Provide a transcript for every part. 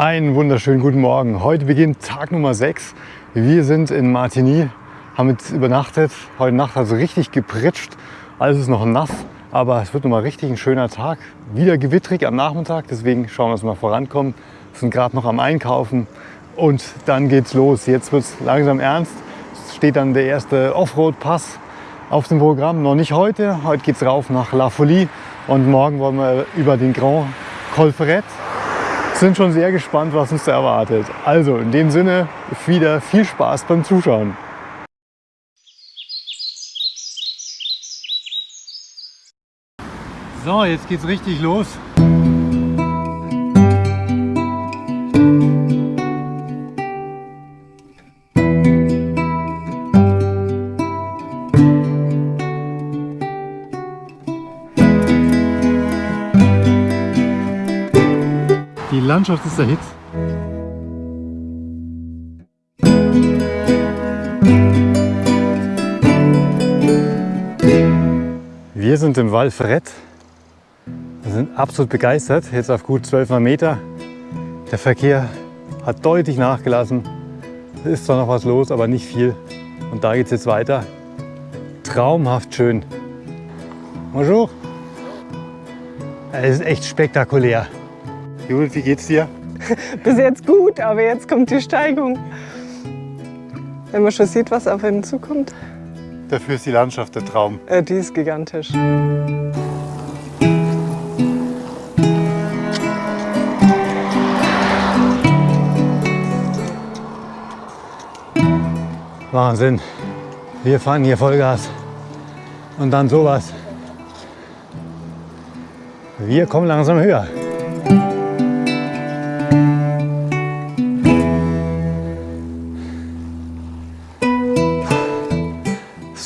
Einen wunderschönen guten Morgen. Heute beginnt Tag Nummer 6. Wir sind in Martigny, haben jetzt übernachtet. Heute Nacht hat es richtig gepritscht. Alles ist noch nass, aber es wird noch mal richtig ein schöner Tag. Wieder gewittrig am Nachmittag, deswegen schauen wir, dass wir vorankommen. Wir sind gerade noch am Einkaufen und dann geht's los. Jetzt wird es langsam ernst. Es steht dann der erste Offroad-Pass auf dem Programm. Noch nicht heute. Heute geht es rauf nach La Folie und morgen wollen wir über den Grand Col Ferret sind schon sehr gespannt, was uns da erwartet. Also in dem Sinne wieder viel Spaß beim Zuschauen. So, jetzt geht's richtig los. Landschaft ist der Hit. Wir sind im Val Fred. Wir sind absolut begeistert, jetzt auf gut 12 Meter. Der Verkehr hat deutlich nachgelassen. Es ist zwar noch was los, aber nicht viel. Und da geht es jetzt weiter. Traumhaft schön. Bonjour. Es ist echt spektakulär. Judith, wie geht's dir? Bis jetzt gut, aber jetzt kommt die Steigung. Wenn man schon sieht, was auf einen zukommt. Dafür ist die Landschaft der Traum. Äh, die ist gigantisch. Wahnsinn. Wir fahren hier Vollgas. Und dann sowas. Wir kommen langsam höher.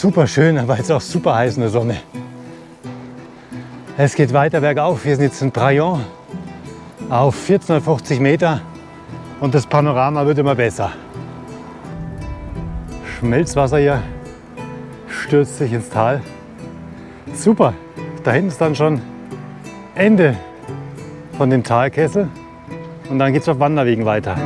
Super schön, aber jetzt auch super heiß in der Sonne. Es geht weiter bergauf. Wir sind jetzt in Praillon auf 1450 Meter und das Panorama wird immer besser. Schmelzwasser hier stürzt sich ins Tal. Super, da hinten ist dann schon Ende von dem Talkessel und dann geht es auf Wanderwegen weiter.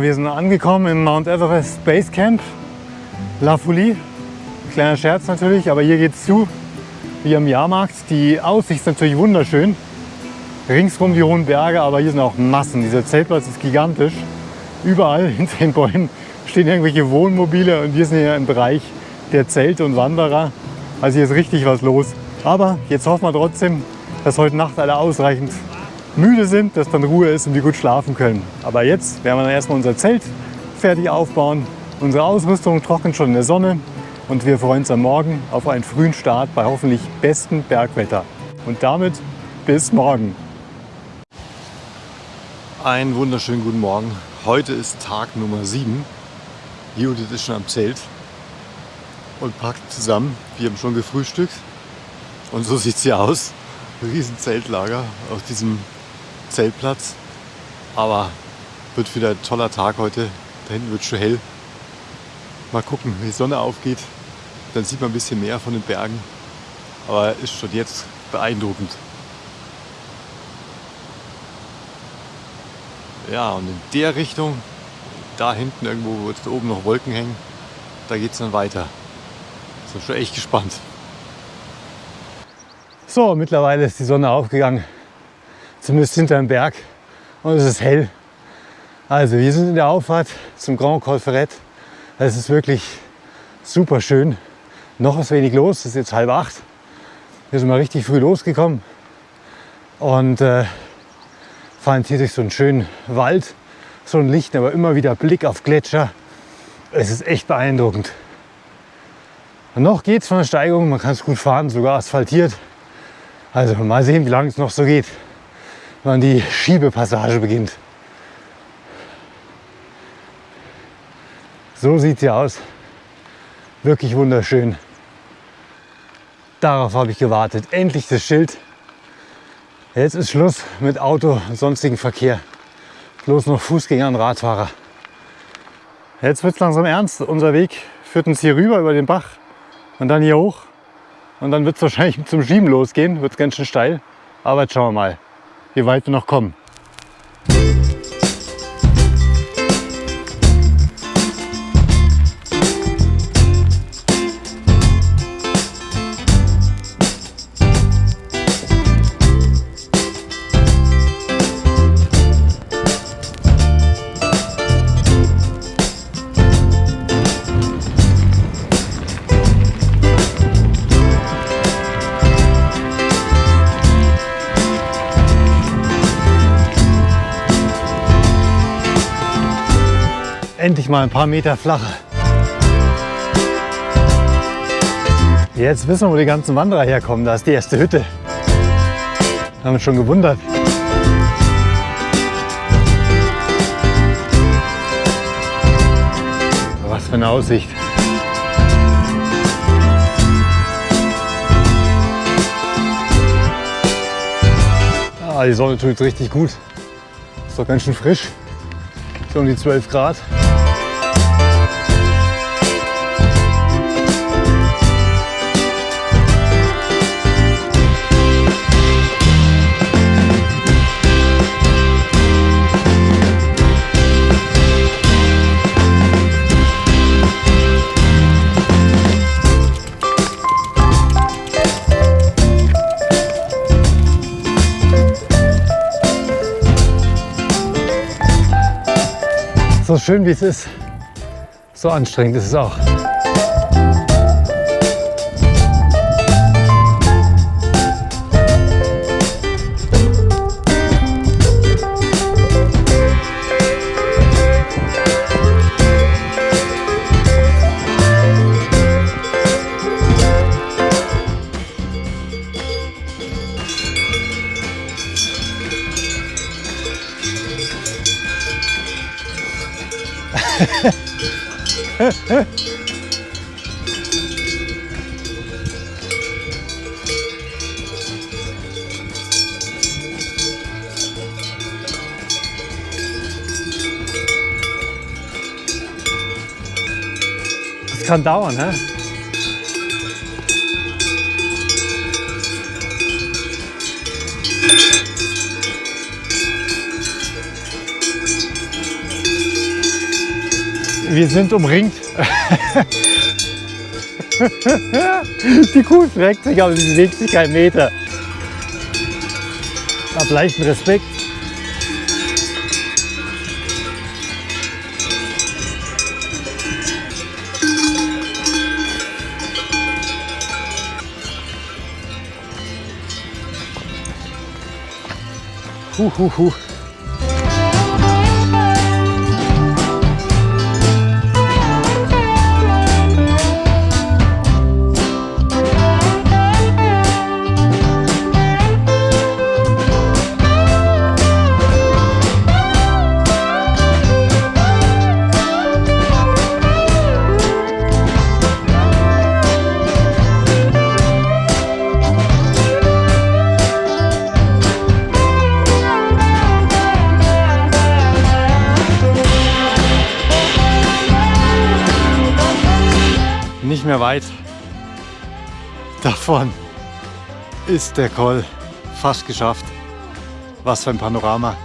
Wir sind angekommen im Mount Everest Base Camp, La Folie. Kleiner Scherz natürlich, aber hier geht es zu, wie am Jahrmarkt. Die Aussicht ist natürlich wunderschön. Ringsrum die hohen Berge, aber hier sind auch Massen. Dieser Zeltplatz ist gigantisch. Überall hinter den Bäumen stehen irgendwelche Wohnmobile und wir sind hier im Bereich der Zelte und Wanderer. Also hier ist richtig was los. Aber jetzt hoffen wir trotzdem, dass heute Nacht alle ausreichend müde sind, dass dann Ruhe ist und wir gut schlafen können. Aber jetzt werden wir dann erstmal unser Zelt fertig aufbauen. Unsere Ausrüstung trocknet schon in der Sonne und wir freuen uns am Morgen auf einen frühen Start bei hoffentlich bestem Bergwetter. Und damit bis morgen. Einen wunderschönen guten Morgen. Heute ist Tag Nummer 7. Judith ist schon am Zelt und packt zusammen. Wir haben schon gefrühstückt und so sieht sie aus. Riesen Zeltlager auf diesem Zeltplatz. Aber wird wieder ein toller Tag heute. Da hinten wird schon hell. Mal gucken, wenn die Sonne aufgeht, dann sieht man ein bisschen mehr von den Bergen. Aber ist schon jetzt beeindruckend. Ja, und in der Richtung, da hinten irgendwo, wo jetzt oben noch Wolken hängen, da geht es dann weiter. Sind schon echt gespannt. So, mittlerweile ist die Sonne aufgegangen zumindest hinter dem Berg und es ist hell. Also wir sind in der Auffahrt zum Grand Col Ferret. Es ist wirklich super schön. Noch ist wenig los, es ist jetzt halb acht. Wir sind mal richtig früh losgekommen und äh, fahren hier durch so einen schönen Wald, so ein Licht, aber immer wieder Blick auf Gletscher. Es ist echt beeindruckend. Und noch geht es von der Steigung, man kann es gut fahren, sogar asphaltiert. Also mal sehen, wie lange es noch so geht wann die Schiebepassage beginnt. So sieht sie aus. Wirklich wunderschön. Darauf habe ich gewartet. Endlich das Schild. Jetzt ist Schluss mit Auto und sonstigen Verkehr. Bloß noch Fußgänger und Radfahrer. Jetzt wird es langsam ernst. Unser Weg führt uns hier rüber über den Bach und dann hier hoch. Und dann wird es wahrscheinlich zum Schieben losgehen. Wird ganz schön steil. Aber jetzt schauen wir mal, wie weit wir noch kommen. Endlich mal ein paar Meter flacher. Jetzt wissen wir, wo die ganzen Wanderer herkommen. Da ist die erste Hütte. Haben uns schon gewundert. Was für eine Aussicht. Die Sonne tut richtig gut. Ist doch ganz schön frisch. So um die 12 Grad. So schön wie es ist, so anstrengend ist es auch. Das kann dauern, hä? Wir sind umringt. Die Kuh streckt sich, aber sie bewegt sich keinen Meter. Hab leichten Respekt. Huh, huh, huh. Davon ist der Koll fast geschafft. Was für ein Panorama.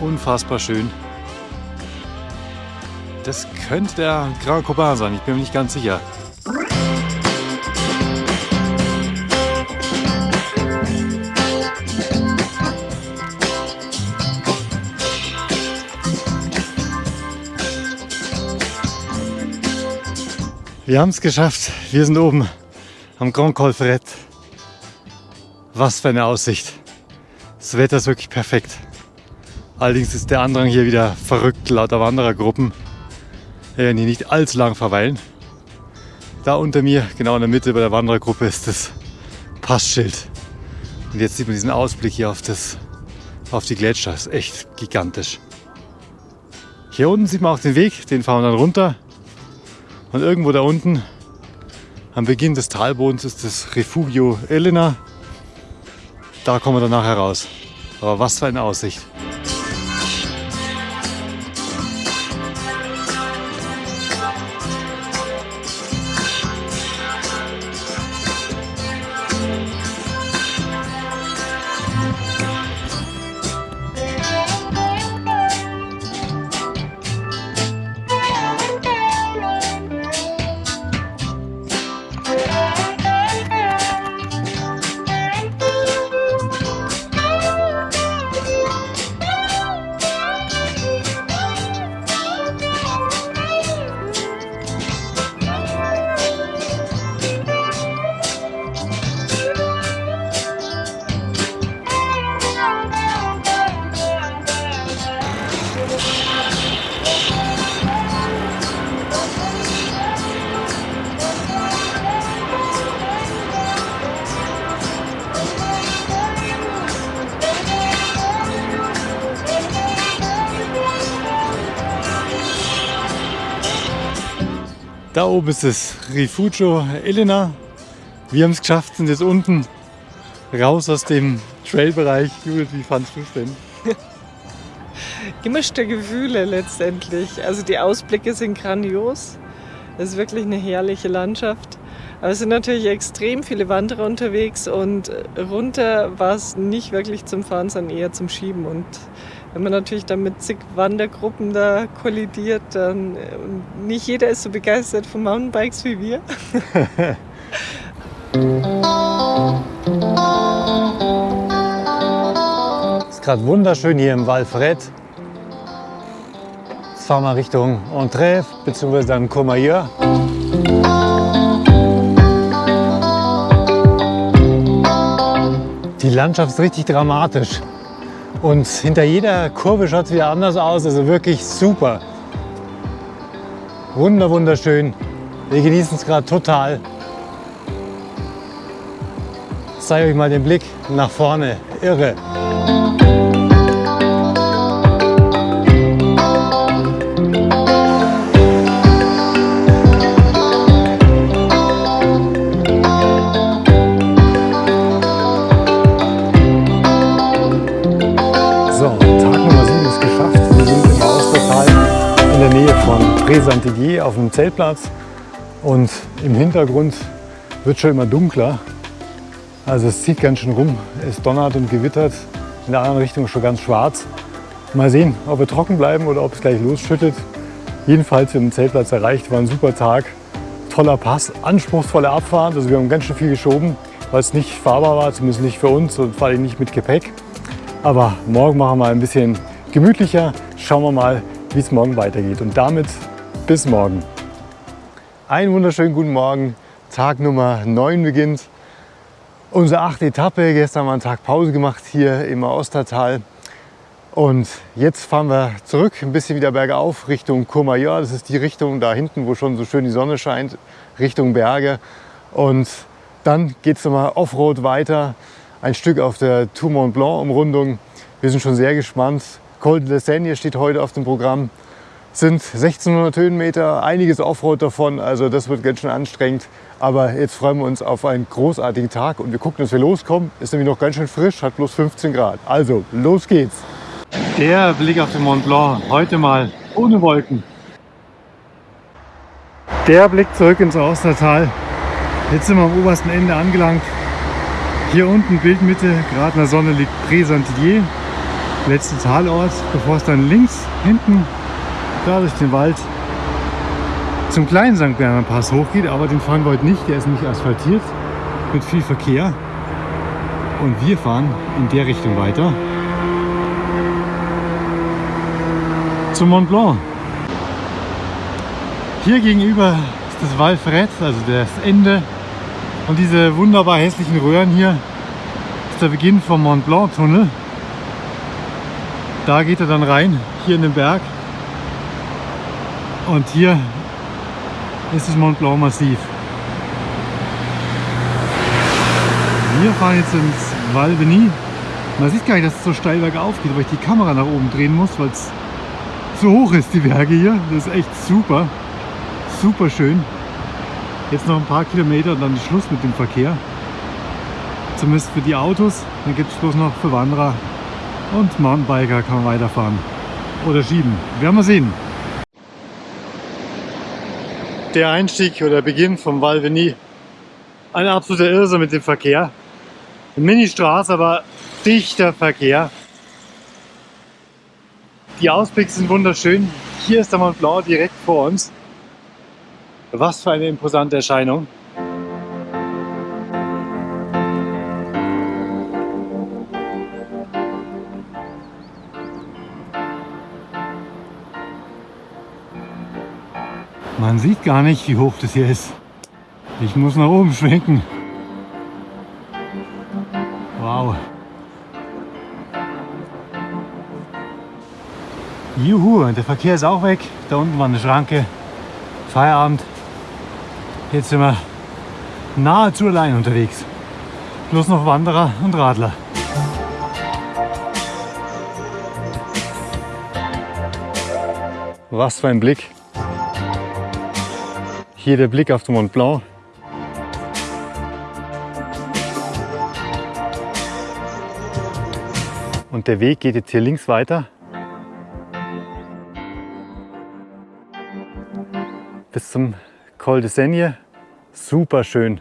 Unfassbar schön. Das könnte der Grand Copain sein, ich bin mir nicht ganz sicher. Wir haben es geschafft. Wir sind oben am Grand Col Ferret. Was für eine Aussicht. Das Wetter ist wirklich perfekt. Allerdings ist der Andrang hier wieder verrückt, lauter Wanderergruppen. Wir werden hier nicht allzu lang verweilen. Da unter mir, genau in der Mitte bei der Wanderergruppe, ist das Passschild. Und jetzt sieht man diesen Ausblick hier auf, das, auf die Gletscher. Das ist echt gigantisch. Hier unten sieht man auch den Weg, den fahren wir dann runter. Und irgendwo da unten Am Beginn des Talbodens ist das Refugio Elena. Da kommen wir dann nachher raus. Aber was für eine Aussicht. Da oben ist das Rifugio Elena. Wir haben es geschafft, sind jetzt unten raus aus dem Trailbereich. Judith, wie fandest du es denn? Gemischte Gefühle letztendlich. Also die Ausblicke sind grandios. Es ist wirklich eine herrliche Landschaft. Aber es sind natürlich extrem viele Wanderer unterwegs und runter war es nicht wirklich zum Fahren, sondern eher zum Schieben. Und wenn man natürlich dann mit zig Wandergruppen da kollidiert, dann äh, nicht jeder ist so begeistert von Mountainbikes wie wir. Es ist gerade wunderschön hier im Val Fred. Jetzt fahren wir Richtung Entrev bzw. dann Courmayeur. Die Landschaft ist richtig dramatisch. Und hinter jeder Kurve schaut es wieder anders aus. Also wirklich super. Wunder, wunderschön. Wir genießen es gerade total. Ich zeige euch mal den Blick nach vorne. Irre. Von Présentiguier auf dem Zeltplatz. Und im Hintergrund wird schon immer dunkler. Also es zieht ganz schön rum. Es donnert und gewittert. In der anderen Richtung schon ganz schwarz. Mal sehen, ob wir trocken bleiben oder ob es gleich losschüttet. Jedenfalls, wir haben den Zeltplatz erreicht. War ein super Tag. Toller Pass, anspruchsvolle Abfahrt. Also wir haben ganz schön viel geschoben, weil es nicht fahrbar war, zumindest nicht für uns und vor allem nicht mit Gepäck. Aber morgen machen wir ein bisschen gemütlicher. Schauen wir mal, wie es morgen weitergeht. Und damit bis morgen. Einen wunderschönen guten Morgen. Tag Nummer 9 beginnt. Unsere achte Etappe. Gestern haben wir einen Tag Pause gemacht hier im Ostertal. Und jetzt fahren wir zurück, ein bisschen wieder bergauf Richtung Courmayeur. Das ist die Richtung da hinten, wo schon so schön die Sonne scheint, Richtung Berge. Und dann geht es nochmal Offroad weiter, ein Stück auf der Tour Mont Blanc Umrundung. Wir sind schon sehr gespannt. Col de la Seigne steht heute auf dem Programm. Sind 1600 Höhenmeter, einiges Offroad davon, also das wird ganz schön anstrengend. Aber jetzt freuen wir uns auf einen großartigen Tag und wir gucken, dass wir loskommen. Ist nämlich noch ganz schön frisch, hat bloß 15 Grad. Also, los geht's! Der Blick auf den Mont Blanc, heute mal ohne Wolken. Der Blick zurück ins Austertal. Jetzt sind wir am obersten Ende angelangt. Hier unten, Bildmitte, gerade in der Sonne liegt Présentilier, letzter Talort, bevor es dann links hinten da durch den Wald zum kleinen St. Bernhard Pass hochgeht. Aber den fahren wir heute nicht, der ist nicht asphaltiert, mit viel Verkehr. Und wir fahren in der Richtung weiter. Zum Mont Blanc. Hier gegenüber ist das Val Fred, also das Ende. Und diese wunderbar hässlichen Röhren hier ist der Beginn vom Mont Blanc Tunnel. Da geht er dann rein, hier in den Berg. Und hier ist das Mont Blanc Massiv. Wir fahren jetzt ins Val Beni. Man sieht gar nicht, dass es so steil bergauf geht, weil ich die Kamera nach oben drehen muss, weil es so hoch ist, die Berge hier. Das ist echt super. Super schön. Jetzt noch ein paar Kilometer und dann ist Schluss mit dem Verkehr. Zumindest für die Autos. Dann gibt es bloß noch für Wanderer und Mountainbiker kann man weiterfahren. Oder schieben. Werden wir sehen. Der Einstieg oder Beginn vom Val Veni. Ein absoluter Irrsinn mit dem Verkehr. Eine Mini-Straße, aber dichter Verkehr. Die Ausblicke sind wunderschön. Hier ist der Mont Blanc direkt vor uns. Was für eine imposante Erscheinung. Man sieht gar nicht, wie hoch das hier ist. Ich muss nach oben schwenken. Wow. Juhu, der Verkehr ist auch weg. Da unten war eine Schranke. Feierabend. Jetzt sind wir nahezu allein unterwegs. Plus noch Wanderer und Radler. Was für ein Blick. Hier der Blick auf den Mont Blanc. Und der Weg geht jetzt hier links weiter. Bis zum Col de Seigne. Super schön.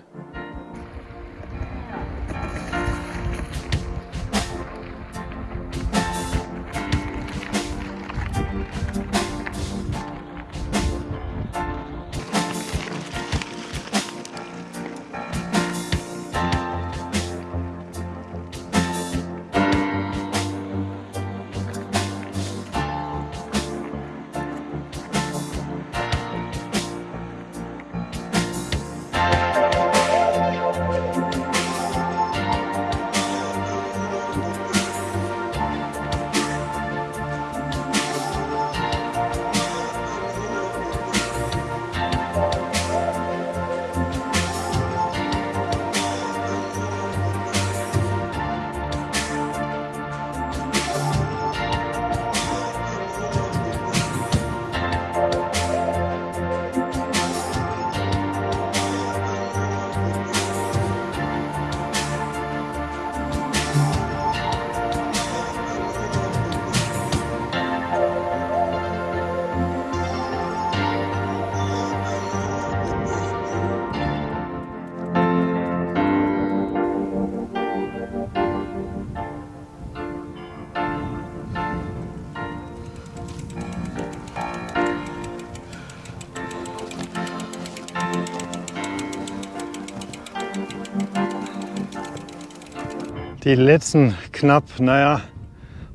Die letzten knapp, naja,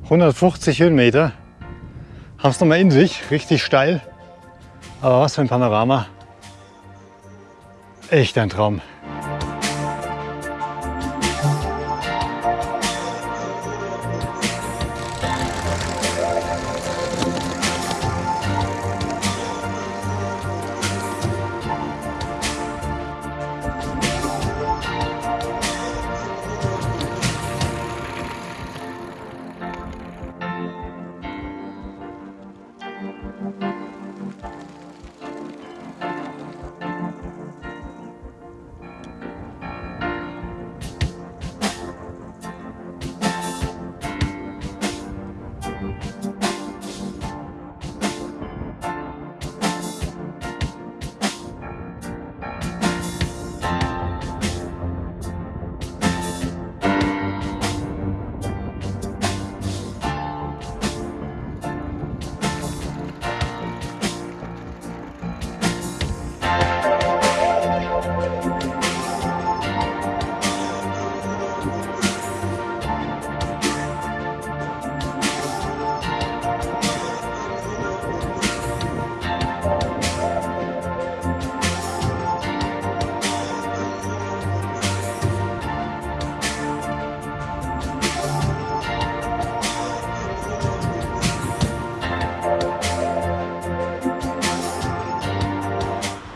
150 Höhenmeter haben es nochmal in sich, richtig steil. Aber was für ein Panorama. Echt ein Traum.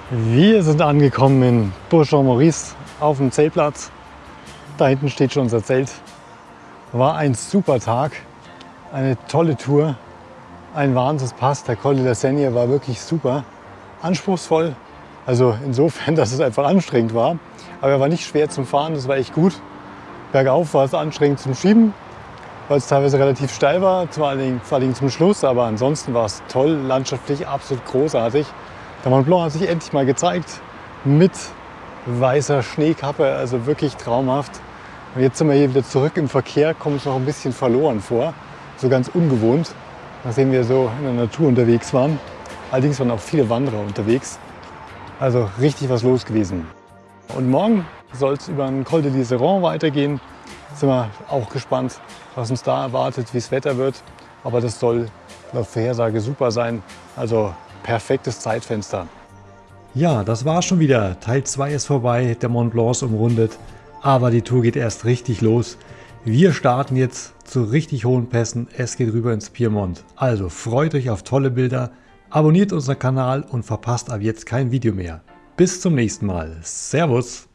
Wir sind angekommen in Bourg-en-Maurice auf dem Zeltplatz. Da hinten steht schon unser Zelt. War ein super Tag, eine tolle Tour, ein Wahnsinnspass. Der Col de la Seigne war wirklich super, anspruchsvoll, Also insofern, dass es einfach anstrengend war. Aber er war nicht schwer zum Fahren, das war echt gut. Bergauf war es anstrengend zum Schieben, weil es teilweise relativ steil war, vor Dingen zum Schluss. Aber ansonsten war es toll, landschaftlich absolut großartig. Der Mont Blanc hat sich endlich mal gezeigt mit weißer Schneekappe, also wirklich traumhaft. Und jetzt sind wir hier wieder zurück im Verkehr, kommen uns noch ein bisschen verloren vor, so ganz ungewohnt, nachdem wir so in der Natur unterwegs waren. Allerdings waren auch viele Wanderer unterwegs, also richtig was los gewesen. Und morgen soll es über den Col de l'Iseron weitergehen. Sind wir auch gespannt, was uns da erwartet, wie es Wetter wird. Aber das soll laut Vorhersage super sein. Also perfektes Zeitfenster. Ja, das war schon wieder. Teil 2 ist vorbei, der Mont Blanc ist umrundet. Aber die Tour geht erst richtig los. Wir starten jetzt zu richtig hohen Pässen. Es geht rüber ins Piemont. Also freut euch auf tolle Bilder, abonniert unseren Kanal und verpasst ab jetzt kein Video mehr. Bis zum nächsten Mal. Servus!